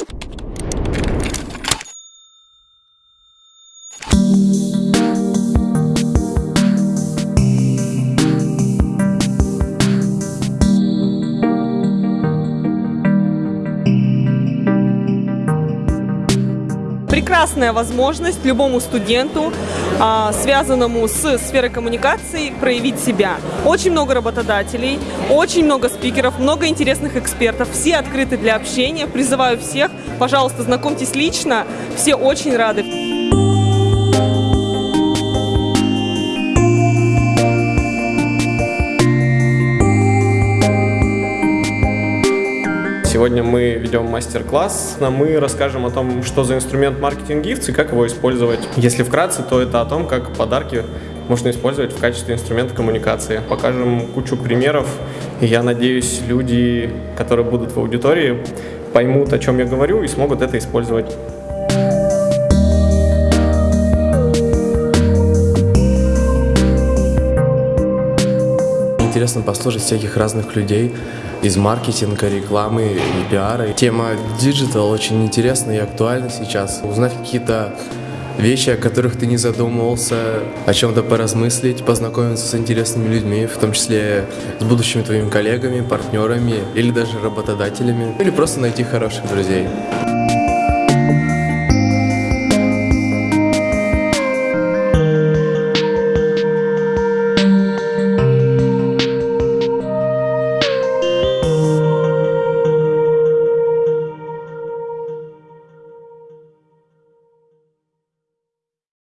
you прекрасная возможность любому студенту, а, связанному с сферой коммуникации, проявить себя. Очень много работодателей, очень много спикеров, много интересных экспертов. Все открыты для общения. Призываю всех, пожалуйста, знакомьтесь лично. Все очень рады. Сегодня мы ведем мастер-класс, мы расскажем о том, что за инструмент маркетинг гифтс и как его использовать. Если вкратце, то это о том, как подарки можно использовать в качестве инструмента коммуникации. Покажем кучу примеров, и я надеюсь, люди, которые будут в аудитории, поймут, о чем я говорю, и смогут это использовать. Интересно послушать всяких разных людей из маркетинга, рекламы и пиара. Тема digital очень интересна и актуальна сейчас. Узнать какие-то вещи, о которых ты не задумывался, о чем-то поразмыслить, познакомиться с интересными людьми, в том числе с будущими твоими коллегами, партнерами или даже работодателями, или просто найти хороших друзей.